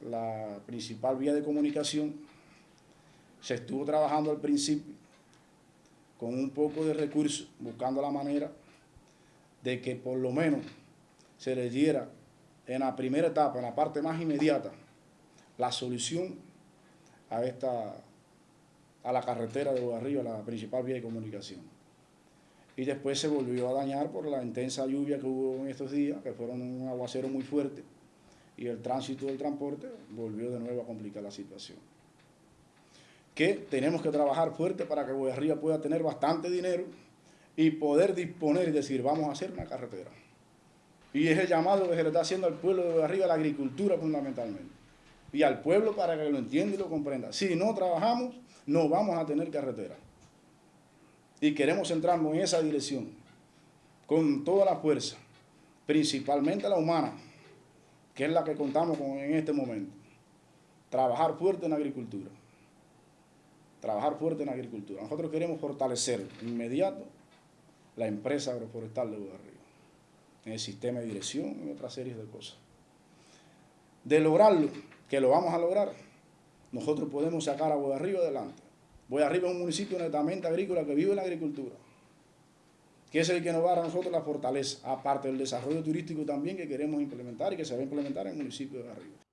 la principal vía de comunicación. Se estuvo trabajando al principio con un poco de recursos, buscando la manera de que por lo menos se le diera en la primera etapa, en la parte más inmediata, la solución a esta a la carretera de Arriba, la principal vía de comunicación. Y después se volvió a dañar por la intensa lluvia que hubo en estos días, que fueron un aguacero muy fuerte, y el tránsito del transporte volvió de nuevo a complicar la situación. Que tenemos que trabajar fuerte para que Arriba pueda tener bastante dinero y poder disponer y decir, vamos a hacer una carretera. Y es el llamado que se le está haciendo al pueblo de Arriba, a la agricultura fundamentalmente. Y al pueblo para que lo entienda y lo comprenda. Si no trabajamos, no vamos a tener carretera. Y queremos centrarnos en esa dirección, con toda la fuerza, principalmente la humana, que es la que contamos con en este momento. Trabajar fuerte en agricultura. Trabajar fuerte en agricultura. Nosotros queremos fortalecer inmediato la empresa agroforestal de Río en el sistema de dirección y otras series de cosas. De lograrlo, que lo vamos a lograr, nosotros podemos sacar a Boyarriba adelante. Boyarriba es un municipio netamente agrícola que vive la agricultura, que es el que nos va a dar a nosotros la fortaleza, aparte del desarrollo turístico también que queremos implementar y que se va a implementar en el municipio de Arriba.